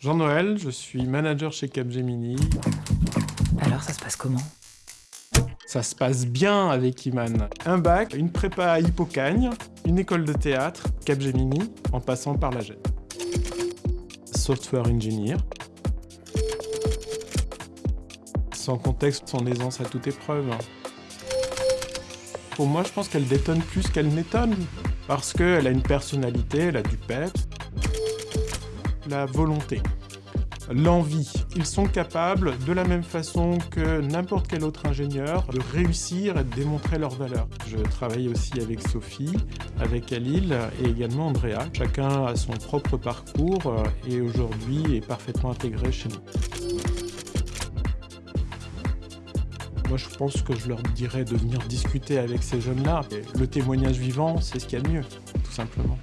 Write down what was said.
Jean-Noël, je suis manager chez Capgemini. Alors, ça se passe comment? Ça se passe bien avec Iman. Un bac, une prépa à Hippocagne, une école de théâtre, Capgemini, en passant par la GED. Software engineer. Sans contexte, sans aisance à toute épreuve. Pour moi, je pense qu'elle détonne plus qu'elle n'étonne. Parce qu'elle a une personnalité, elle a du pep, la volonté, l'envie. Ils sont capables, de la même façon que n'importe quel autre ingénieur, de réussir et de démontrer leur valeur. Je travaille aussi avec Sophie, avec Alil et également Andrea. Chacun a son propre parcours et aujourd'hui est parfaitement intégré chez nous. Moi, je pense que je leur dirais de venir discuter avec ces jeunes-là. Le témoignage vivant, c'est ce qu'il y a de mieux, tout simplement.